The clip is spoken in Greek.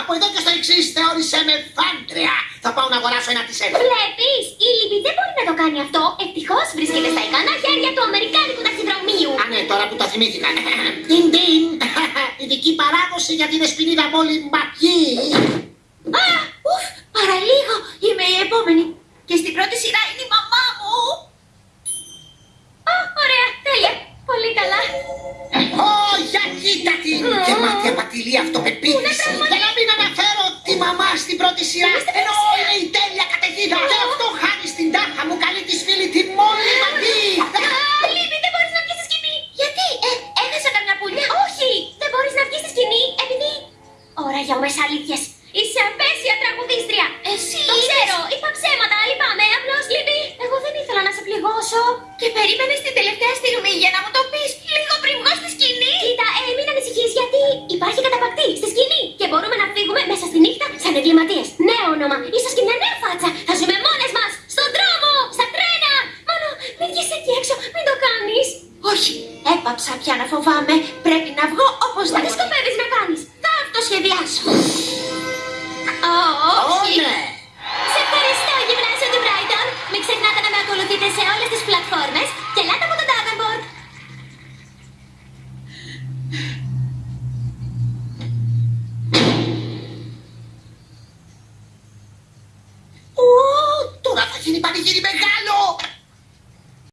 από εδώ και στο εξής θεώρησέ με φάντρια. Θα πάω να αγοράσω ένα τη τισελ. Βλέπεις, η Λιμπη δεν μπορεί να το κάνει αυτό. Ευτυχώς βρίσκεται στα ικανά χέρια του Αμερικάνικου ταχυδρομείου. Α, ναι, τώρα που το θυμήθηκα. Τιν! ειδική παράδοση για την εσπινίδα μόλι μπακί. Α, ουφ, παραλίγο, είμαι η επόμενη. Και στην πρώτη σειρά είναι η μαμά μου. Α, ωραία, τέλεια. Πολύ καλά. Ε, ω, για κοίτα την! Και μάτια πατηλή αυτοπεποίθηση. Πού δεν Ώρα για ομές αλήθειες. Είσαι απέσια τραγουδίστρια. Εσύ Το είδες. ξέρω, είπα ψέματα, λυπάμαι. Απλώς, Λίμπη, εγώ δεν ήθελα να σε πληγώσω. Και περίμενε την τελευταία στιγμή για να μου το πεις λίγο πριν βγω στη σκηνή. Κοίτα, ε, μην ανησυχείς γιατί υπάρχει καταπακτή στη σκηνή και μπορούμε να φύγουμε μέσα στη νύχτα σαν εγκληματίες. Νέο όνομα, ίσως και μια νέα φάτσα. Θα ζούμε μόνες μας, στον δρόμο, στα τρένα. Μόνο μην βγεις εκεί έξω, μην το κάνεις. Όχι, έπαψα πια να φοβάμαι. Πρέπει να βγω Τι οπωσδήποτε. σκοπεύεις να κάνεις. Μην ξεχνάτε να με ακολουθείτε σε όλες τις πλατφόρμες και ελάτε από το Davenport. Ω, τώρα θα γίνει πανηγύρι μεγάλο!